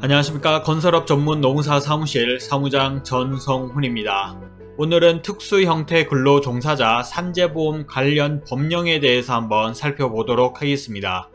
안녕하십니까 건설업 전문 노무사 사무실 사무장 전성훈입니다. 오늘은 특수 형태 근로 종사자 산재보험 관련 법령에 대해서 한번 살펴보도록 하겠습니다.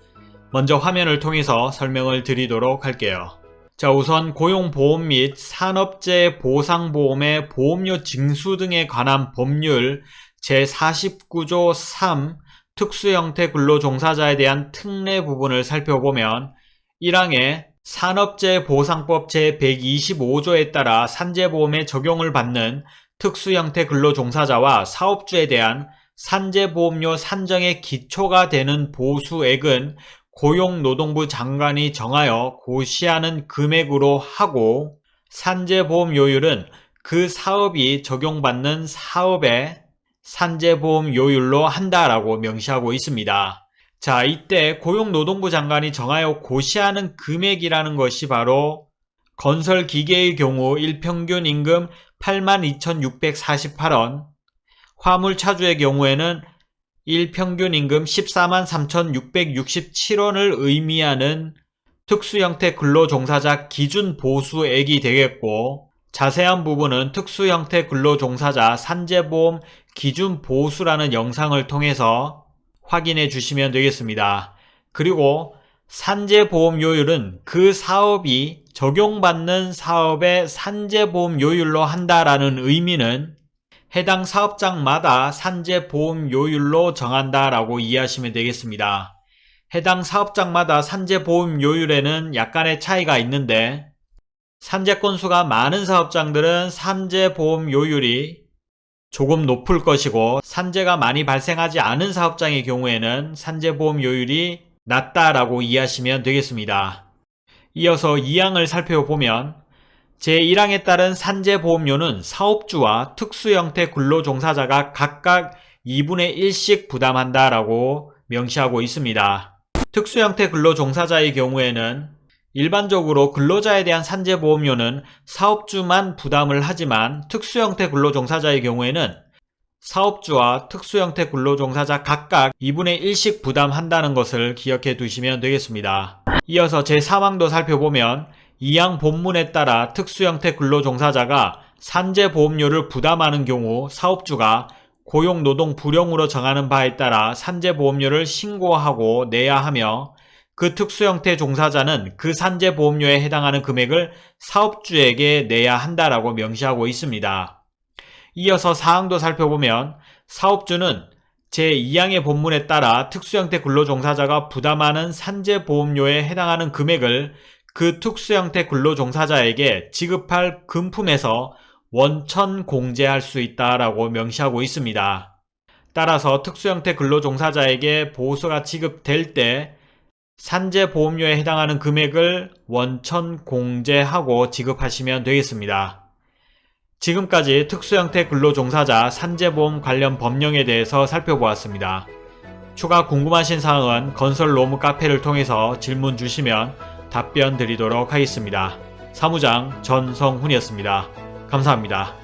먼저 화면을 통해서 설명을 드리도록 할게요. 자 우선 고용보험 및 산업재해 보상보험의 보험료 징수 등에 관한 법률 제49조 3 특수형태 근로종사자에 대한 특례 부분을 살펴보면 1항에 산업재해보상법 제125조에 따라 산재보험에 적용을 받는 특수형태 근로종사자와 사업주에 대한 산재보험료 산정의 기초가 되는 보수액은 고용노동부 장관이 정하여 고시하는 금액으로 하고 산재보험료율은 그 사업이 적용받는 사업의 산재보험료율로 한다라고 명시하고 있습니다. 자 이때 고용노동부 장관이 정하여 고시하는 금액이라는 것이 바로 건설기계의 경우 일평균 임금 82,648원 화물차주의 경우에는 일평균 임금 14만 3,667원을 의미하는 특수형태 근로종사자 기준 보수액이 되겠고 자세한 부분은 특수형태 근로종사자 산재보험 기준 보수라는 영상을 통해서 확인해 주시면 되겠습니다. 그리고 산재보험료율은 그 사업이 적용받는 사업의 산재보험료율로 한다라는 의미는 해당 사업장마다 산재보험료율로 정한다라고 이해하시면 되겠습니다. 해당 사업장마다 산재보험료율에는 약간의 차이가 있는데 산재 건수가 많은 사업장들은 산재보험료율이 조금 높을 것이고 산재가 많이 발생하지 않은 사업장의 경우에는 산재보험료율이 낮다라고 이해하시면 되겠습니다. 이어서 2항을 살펴보면 제1항에 따른 산재보험료는 사업주와 특수형태 근로종사자가 각각 2분의 1씩 부담한다라고 명시하고 있습니다. 특수형태 근로종사자의 경우에는 일반적으로 근로자에 대한 산재보험료는 사업주만 부담을 하지만 특수형태 근로종사자의 경우에는 사업주와 특수형태 근로종사자 각각 2분의 1씩 부담한다는 것을 기억해 두시면 되겠습니다. 이어서 제3항도 살펴보면 2항 본문에 따라 특수형태 근로종사자가 산재보험료를 부담하는 경우 사업주가 고용노동 불용으로 정하는 바에 따라 산재보험료를 신고하고 내야 하며 그 특수 형태 종사자는 그 산재 보험료에 해당하는 금액을 사업주에게 내야 한다라고 명시하고 있습니다. 이어서 사항도 살펴보면 사업주는 제2항의 본문에 따라 특수형태 근로종사자가 부담하는 산재보험료에 해당하는 금액을 그 특수형태 근로종사자에게 지급할 금품에서 원천 공제할 수 있다라고 명시하고 있습니다. 따라서 특수형태 근로종사자에게 보호소가 지급될 때 산재보험료에 해당하는 금액을 원천 공제하고 지급하시면 되겠습니다. 지금까지 특수형태 근로종사자 산재보험 관련 법령에 대해서 살펴보았습니다. 추가 궁금하신 사항은 건설로무 카페를 통해서 질문 주시면 답변 드리도록 하겠습니다. 사무장 전성훈이었습니다. 감사합니다.